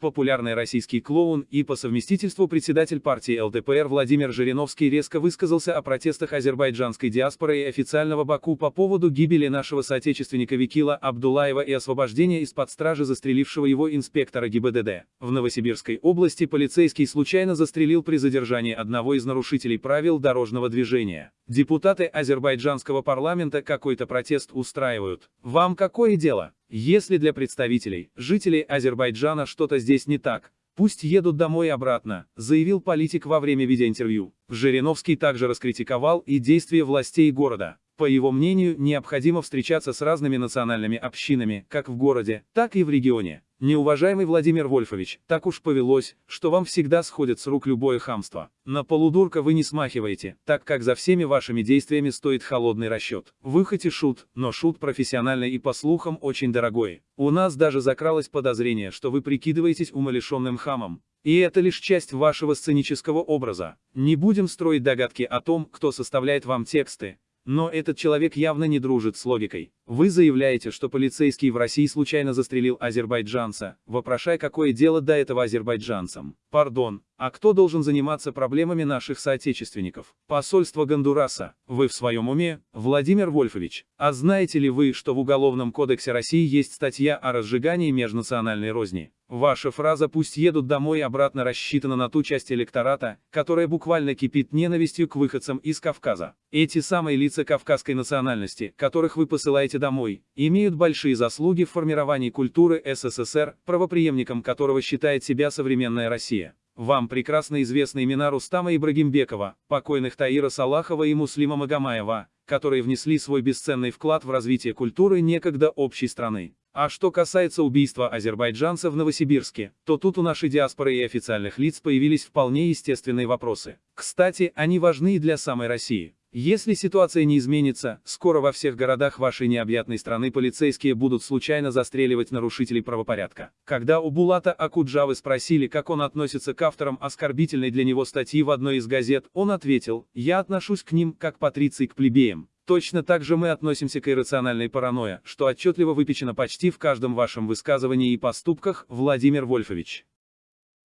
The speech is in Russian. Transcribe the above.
Популярный российский клоун и по совместительству председатель партии ЛДПР Владимир Жириновский резко высказался о протестах азербайджанской диаспоры и официального Баку по поводу гибели нашего соотечественника Викила Абдулаева и освобождения из-под стражи застрелившего его инспектора ГИБДД. В Новосибирской области полицейский случайно застрелил при задержании одного из нарушителей правил дорожного движения. Депутаты азербайджанского парламента какой-то протест устраивают. Вам какое дело? Если для представителей, жителей Азербайджана что-то здесь не так, пусть едут домой и обратно, заявил политик во время видеоинтервью. Жириновский также раскритиковал и действия властей города. По его мнению, необходимо встречаться с разными национальными общинами, как в городе, так и в регионе. Неуважаемый Владимир Вольфович, так уж повелось, что вам всегда сходит с рук любое хамство. На полудурка вы не смахиваете, так как за всеми вашими действиями стоит холодный расчет. Вы хоть и шут, но шут профессиональный и по слухам очень дорогой. У нас даже закралось подозрение, что вы прикидываетесь умалишенным хамом. И это лишь часть вашего сценического образа. Не будем строить догадки о том, кто составляет вам тексты, но этот человек явно не дружит с логикой. Вы заявляете, что полицейский в России случайно застрелил азербайджанца, вопрошая, какое дело до этого азербайджанцам. Пардон, а кто должен заниматься проблемами наших соотечественников? Посольство Гондураса. Вы в своем уме, Владимир Вольфович? А знаете ли вы, что в Уголовном кодексе России есть статья о разжигании межнациональной розни? Ваша фраза «пусть едут домой» обратно рассчитана на ту часть электората, которая буквально кипит ненавистью к выходцам из Кавказа. Эти самые лица кавказской национальности, которых вы посылаете домой, имеют большие заслуги в формировании культуры СССР, правоприемником которого считает себя современная Россия. Вам прекрасно известны имена Рустама Ибрагимбекова, покойных Таира Салахова и Муслима Магомаева, которые внесли свой бесценный вклад в развитие культуры некогда общей страны. А что касается убийства азербайджанцев в Новосибирске, то тут у нашей диаспоры и официальных лиц появились вполне естественные вопросы. Кстати, они важны и для самой России. Если ситуация не изменится, скоро во всех городах вашей необъятной страны полицейские будут случайно застреливать нарушителей правопорядка. Когда у Булата Акуджавы спросили, как он относится к авторам оскорбительной для него статьи в одной из газет, он ответил, «Я отношусь к ним, как патриций к плебеям». Точно так же мы относимся к иррациональной паранойе, что отчетливо выпечено почти в каждом вашем высказывании и поступках, Владимир Вольфович.